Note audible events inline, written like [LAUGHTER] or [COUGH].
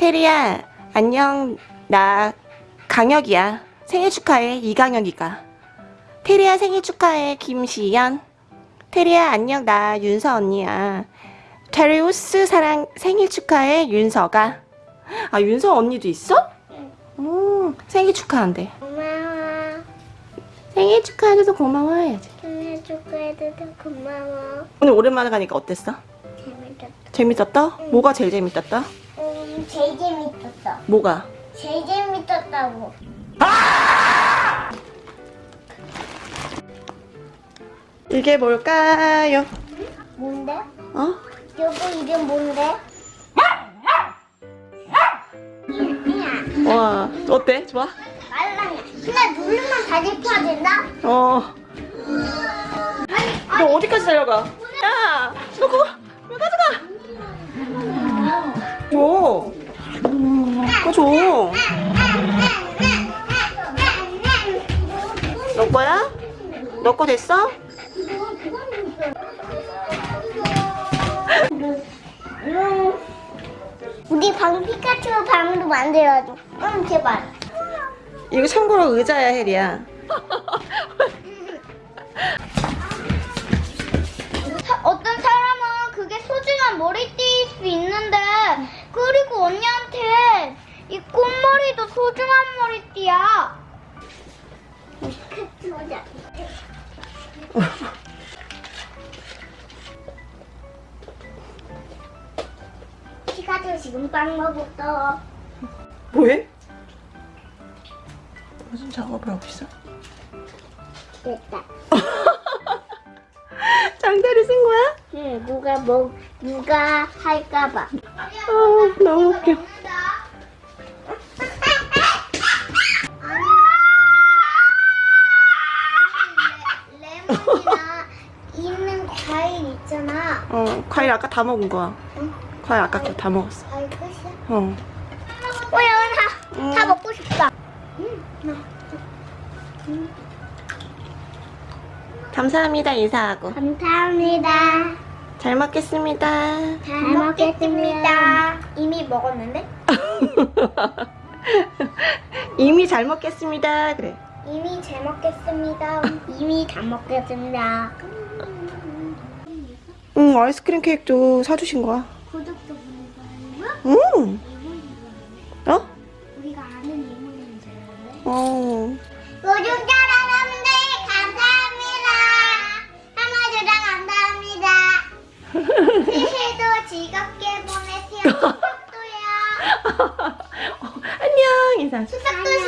테리야 안녕 나 강혁이야 생일 축하해 이강혁이가 테리야 생일 축하해 김시연 테리야 안녕 나 윤서 언니야 테리우스 사랑 생일 축하해 윤서가 아 윤서 언니도 있어? 음 생일 축하한대 고마워. 생일 축하해줘서 고마워 해야지 생일 축하해줘서 고마워. 오늘 오랜만에 가니까 어땠어? 재밌었어. 재밌었다? 뭐가 제일 재밌었다? 음, 제일 재밌었어. 뭐가? 제일 재밌었다고. 이게 뭘까요? 뭔데? 어? 여보 이름 뭔데? 와 어때? 좋아? 말랑이야. 그냥 누르면 다시 펴진다? 어. 너 어디까지 달려가? 너거 됐어? 우리 방 피카츄 방으로 만들어줘. 응, 제발. 이거 참고로 의자야, 혜리야. 사- 어떤 사람은 그게 소중한 머리띠일 수 있는데 그리고 언니한테 이 꽃머리도 소중한 머리띠야. 피카츄 지금 빵 먹었어. 뭐해? 무슨 작업을 하고 있어? 됐다. [LAUGHS] 장대를 쓴 거야? 응, 누가 뭐 누가 할까봐. 아, 너무 웃겨. 과일 있잖아. 어, 과일 아까 다 먹은 거야. 응? 과일 아까 그거 다 먹었어. 과일 끝이야? 어. 어, 연아, 응. 다 먹고 싶다. 감사합니다, 인사하고. 감사합니다. 잘 먹겠습니다. 잘 먹겠습니다. 이미 먹었는데? [LAUGHS] 이미 잘 먹겠습니다. 그래. 이미 잘 먹겠습니다. 이미 다 먹겠습니다. 응, 아이스크림 케이크도 사주신 거야. 구독도 보는 거예요? 응. 어? 우리가 아는 이모님? 어. 구독자 여러분들 감사합니다. 한마디랑 감사합니다. 새해도 즐겁게 보내세요. [LAUGHS] 추석도요. [LAUGHS] 안녕, 인사. 보내세요.